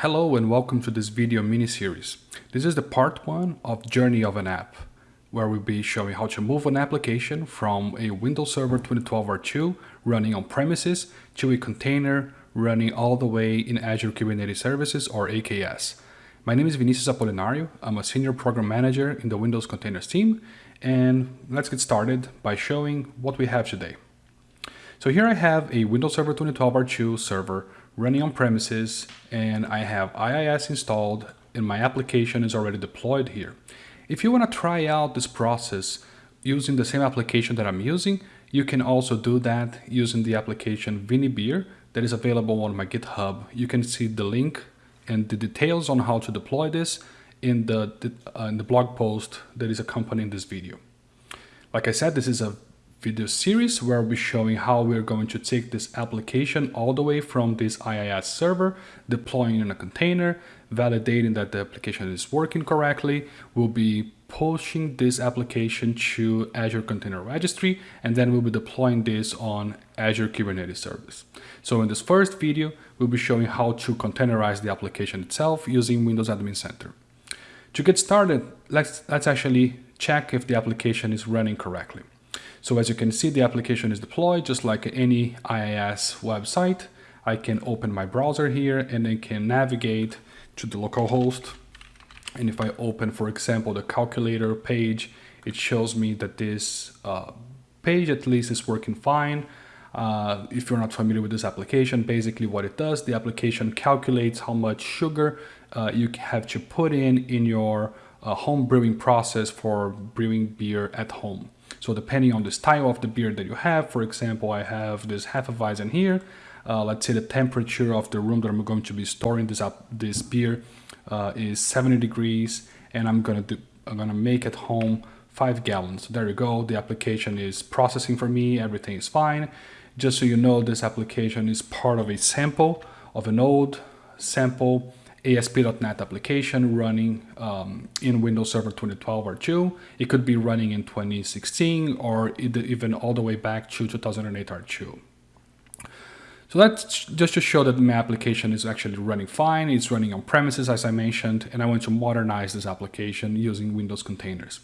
Hello and welcome to this video mini-series. This is the part one of Journey of an App, where we'll be showing how to move an application from a Windows Server 2012 R2 running on premises to a container running all the way in Azure Kubernetes Services or AKS. My name is Vinicius Apolinario. I'm a Senior Program Manager in the Windows Containers team, and let's get started by showing what we have today. So here I have a Windows Server 2012 R2 server running on premises and I have IIS installed and my application is already deployed here. If you want to try out this process using the same application that I'm using, you can also do that using the application ViniBeer that is available on my GitHub. You can see the link and the details on how to deploy this in the, uh, in the blog post that is accompanying this video. Like I said, this is a video series where we'll be showing how we're going to take this application all the way from this IIS server, deploying in a container, validating that the application is working correctly. We'll be pushing this application to Azure Container Registry, and then we'll be deploying this on Azure Kubernetes Service. So in this first video, we'll be showing how to containerize the application itself using Windows Admin Center. To get started, let's, let's actually check if the application is running correctly. So as you can see, the application is deployed just like any IIS website. I can open my browser here and I can navigate to the localhost. And if I open, for example, the calculator page, it shows me that this uh, page at least is working fine. Uh, if you're not familiar with this application, basically what it does, the application calculates how much sugar uh, you have to put in in your uh, home brewing process for brewing beer at home. So depending on the style of the beer that you have, for example, I have this Hefeweizen here. Uh, let's say the temperature of the room that I'm going to be storing this up, this beer uh, is 70 degrees, and I'm gonna do, I'm gonna make at home five gallons. So there you go. The application is processing for me. Everything is fine. Just so you know, this application is part of a sample of an old sample ASP.NET application running um, in Windows Server 2012 R2. It could be running in 2016 or even all the way back to 2008 R2. So that's just to show that my application is actually running fine. It's running on premises, as I mentioned, and I want to modernize this application using Windows containers.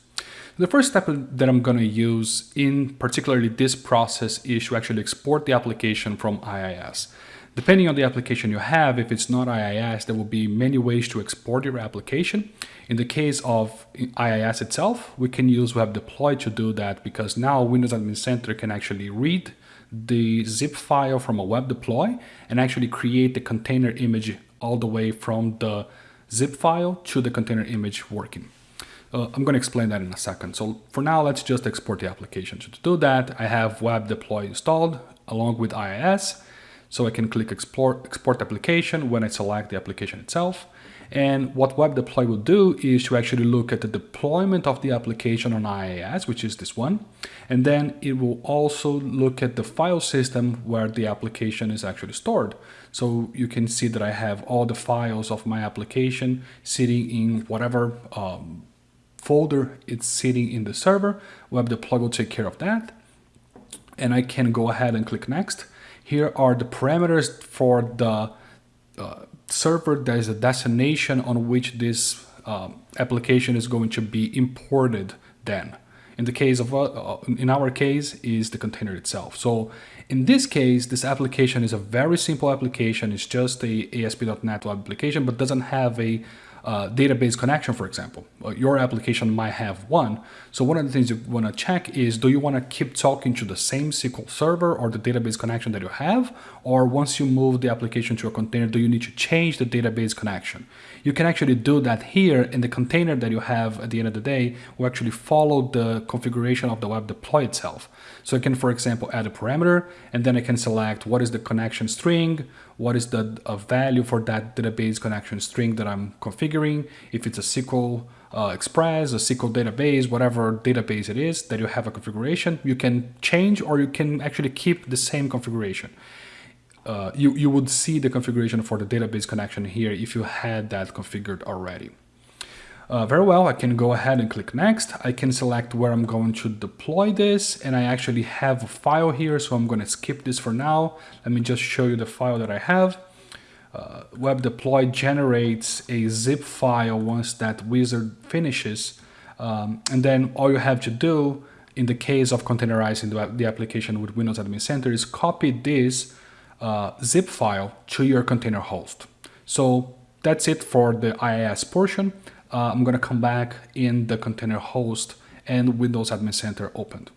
The first step that I'm going to use in particularly this process is to actually export the application from IIS. Depending on the application you have, if it's not IIS, there will be many ways to export your application. In the case of IIS itself, we can use web deploy to do that because now Windows Admin Center can actually read the zip file from a web deploy and actually create the container image all the way from the zip file to the container image working. Uh, I'm going to explain that in a second. So for now, let's just export the application. So to do that, I have web deploy installed along with IIS. So I can click export, export application when I select the application itself. And what Web Deploy will do is to actually look at the deployment of the application on IIS, which is this one. And then it will also look at the file system where the application is actually stored. So you can see that I have all the files of my application sitting in whatever um, folder it's sitting in the server. Web Deploy will take care of that. And I can go ahead and click next. Here are the parameters for the uh, server that is a destination on which this um, application is going to be imported then. In the case of, uh, uh in our case, is the container itself. So in this case, this application is a very simple application. It's just a ASP.NET application, but doesn't have a uh, database connection, for example. Your application might have one. So one of the things you want to check is, do you want to keep talking to the same SQL server or the database connection that you have? Or once you move the application to a container, do you need to change the database connection? You can actually do that here in the container that you have at the end of the day will actually follow the configuration of the web deploy itself. So I can, for example, add a parameter and then I can select what is the connection string, what is the value for that database connection string that I'm configuring, if it's a SQL uh, Express, a SQL database, whatever database it is that you have a configuration, you can change or you can actually keep the same configuration. Uh, you, you would see the configuration for the database connection here if you had that configured already. Uh, very well, I can go ahead and click next. I can select where I'm going to deploy this and I actually have a file here, so I'm going to skip this for now. Let me just show you the file that I have. uh, web deploy generates a zip file once that wizard finishes. Um, and then all you have to do in the case of containerizing the, the application with Windows Admin Center is copy this uh, zip file to your container host. So that's it for the IIS portion. Uh, I'm going to come back in the container host and Windows Admin Center opened.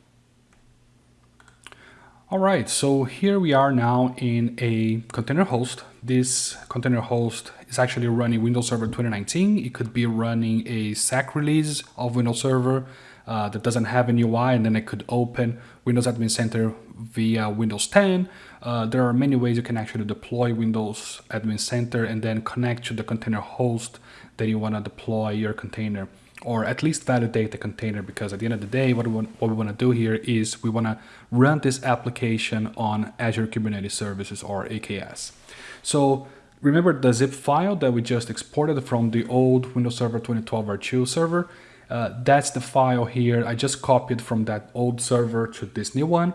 All right, so here we are now in a container host. This container host is actually running Windows Server 2019. It could be running a SAC release of Windows Server uh, that doesn't have an UI and then it could open Windows Admin Center via Windows 10. Uh, there are many ways you can actually deploy Windows Admin Center and then connect to the container host that you want to deploy your container or at least validate the container because at the end of the day what we want, what we want to do here is we want to run this application on Azure Kubernetes Services or AKS. So remember the zip file that we just exported from the old Windows Server 2012 R2 server uh, that's the file here. I just copied from that old server to this new one.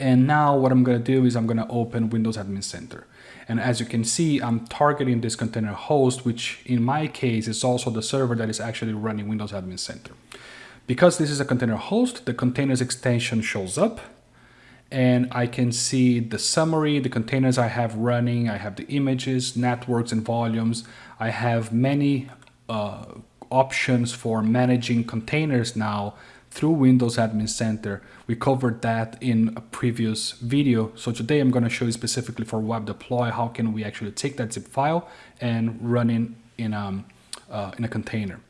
And now what I'm going to do is I'm going to open Windows Admin Center. And as you can see, I'm targeting this container host, which in my case is also the server that is actually running Windows Admin Center. Because this is a container host, the containers extension shows up and I can see the summary, the containers I have running, I have the images, networks and volumes. I have many uh, options for managing containers now through Windows Admin Center. We covered that in a previous video. So today I'm going to show you specifically for web deploy, how can we actually take that zip file and run it in, um, uh, in a container.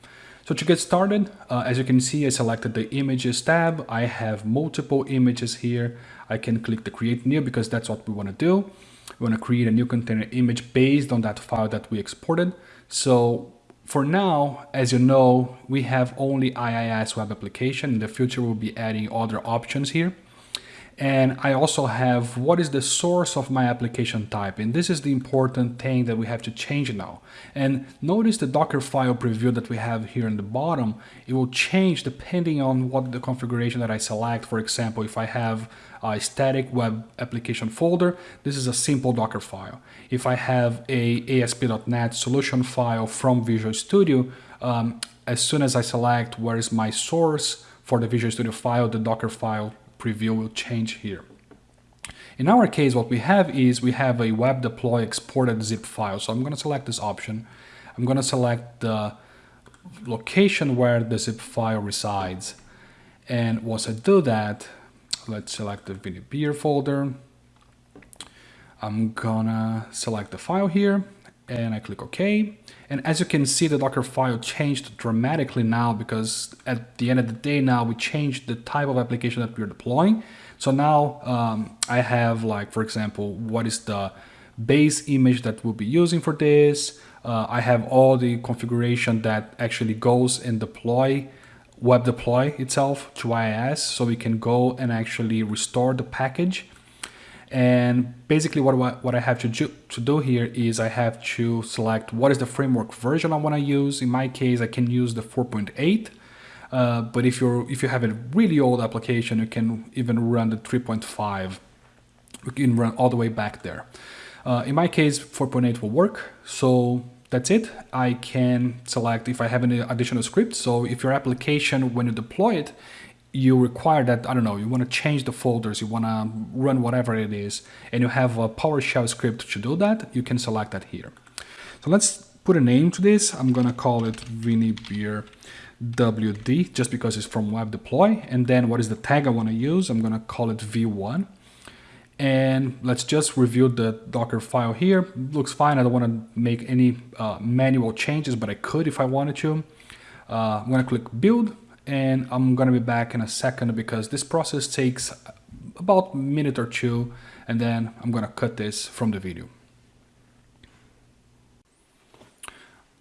So to get started, uh, as you can see, I selected the images tab. I have multiple images here. I can click the create new because that's what we want to do. We want to create a new container image based on that file that we exported. So for now, as you know, we have only IIS web application. In the future, we'll be adding other options here. And I also have what is the source of my application type. And this is the important thing that we have to change now. And notice the Docker file preview that we have here in the bottom. It will change depending on what the configuration that I select. For example, if I have a static web application folder, this is a simple Docker file. If I have a ASP.NET solution file from Visual Studio, um, as soon as I select where is my source for the Visual Studio file, the Docker file preview will change here. In our case, what we have is we have a web deploy exported zip file. So I'm going to select this option. I'm going to select the location where the zip file resides. And once I do that, let's select the ViniBeer folder. I'm gonna select the file here and I click OK. And as you can see, the Docker file changed dramatically now because at the end of the day now we changed the type of application that we're deploying. So now um, I have like, for example, what is the base image that we'll be using for this. Uh, I have all the configuration that actually goes in deploy web deploy itself to IIS so we can go and actually restore the package. And basically what, what I have to do, to do here is I have to select what is the framework version I want to use. In my case, I can use the 4.8. Uh, but if you're if you have a really old application, you can even run the 3.5. You can run all the way back there. Uh, in my case, 4.8 will work. So that's it. I can select if I have any additional scripts. So if your application, when you deploy it, you require that, I don't know, you want to change the folders, you want to run whatever it is, and you have a PowerShell script to do that, you can select that here. So let's put a name to this. I'm going to call it ViniBeer WD just because it's from web deploy. And then what is the tag I want to use? I'm going to call it V1. And let's just review the Docker file here. Looks fine. I don't want to make any uh, manual changes, but I could if I wanted to. Uh, I'm going to click build and I'm to be back in a second because this process takes about a minute or two and then I'm to cut this from the video.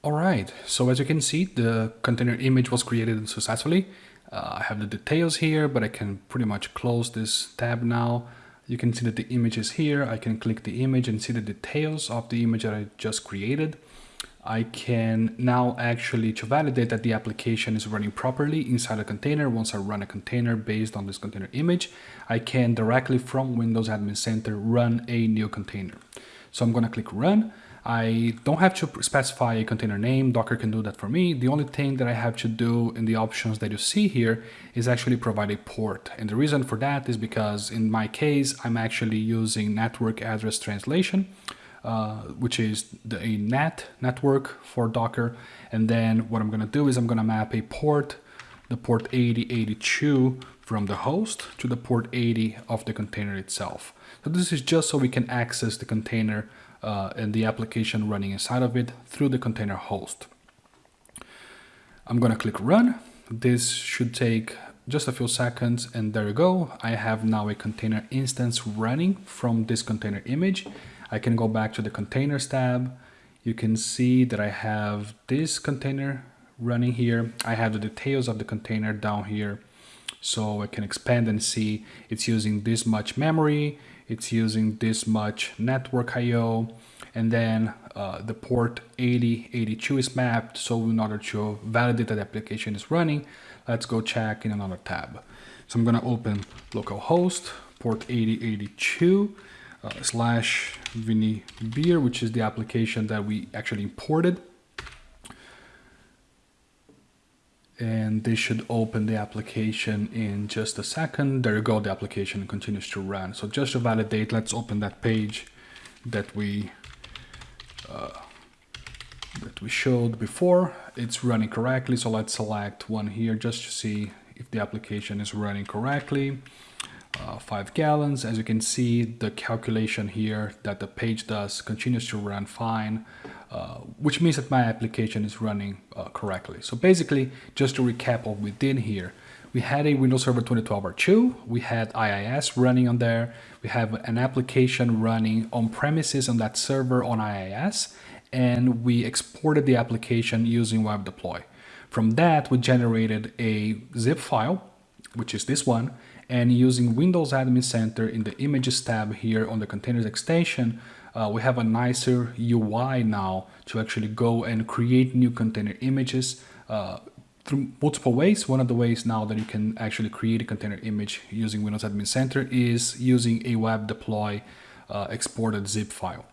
Alright, so as you can see, the container image was created successfully. Uh, I have the details here, but I can pretty much close this tab now. You can see that the image is here. I can click the image and see the details of the image that I just created. I can now actually, to validate that the application is running properly inside a container, once I run a container based on this container image, I can directly from Windows Admin Center run a new container. So I'm gonna click run. I don't have to specify a container name, Docker can do that for me. The only thing that I have to do in the options that you see here is actually provide a port. And the reason for that is because in my case, I'm actually using network address translation, uh, which is the, a NAT network for Docker. And then what I'm gonna do is I'm gonna map a port, the port 8082 from the host to the port 80 of the container itself. So this is just so we can access the container uh, and the application running inside of it through the container host. I'm gonna click run. This should take just a few seconds and there you go. I have now a container instance running from this container image. I can go back to the containers tab. You can see that I have this container running here. I have the details of the container down here. So I can expand and see it's using this much memory, it's using this much network IO, and then uh, the port 8082 is mapped. So in order to validate that the application is running, let's go check in another tab. So I'm gonna open localhost, port 8082, uh, slash Beer, which is the application that we actually imported. and this should open the application in just a second. There you go, the application continues to run. So just to validate, let's open that page that we uh, that we showed before. It's running correctly, so let's select one here just to see if the application is running correctly. Uh, five gallons, as you can see, the calculation here that the page does continues to run fine. Uh, which means that my application is running uh, correctly. So basically, just to recap what we did here, we had a Windows Server 2012 R2, we had IIS running on there, we have an application running on premises on that server on IIS, and we exported the application using Web Deploy. From that, we generated a zip file, which is this one, and using Windows Admin Center in the Images tab here on the Containers extension, uh, we have a nicer UI now to actually go and create new container images uh, through multiple ways. One of the ways now that you can actually create a container image using Windows Admin Center is using a web deploy uh, exported zip file.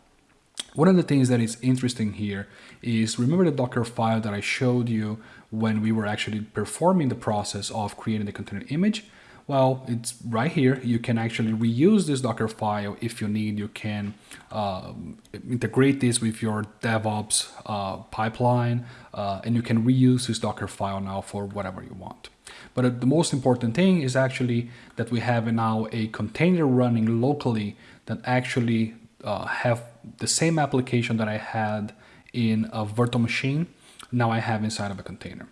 One of the things that is interesting here is remember the Docker file that I showed you when we were actually performing the process of creating the container image. Well, it's right here. You can actually reuse this Docker file if you need. You can uh, integrate this with your DevOps uh, pipeline, uh, and you can reuse this Docker file now for whatever you want. But uh, the most important thing is actually that we have now a container running locally that actually uh, have the same application that I had in a virtual machine. Now I have inside of a container.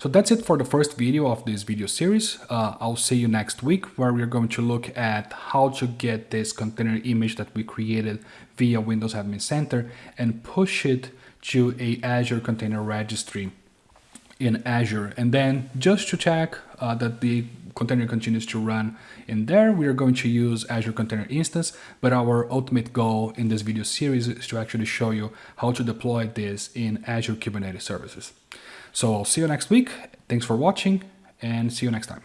So that's it for the first video of this video series. Uh, I'll see you next week where we're going to look at how to get this container image that we created via Windows Admin Center and push it to a Azure Container Registry in Azure. And then just to check uh, that the container continues to run in there, we are going to use Azure Container Instance, but our ultimate goal in this video series is to actually show you how to deploy this in Azure Kubernetes Services. So I'll see you next week. Thanks for watching and see you next time.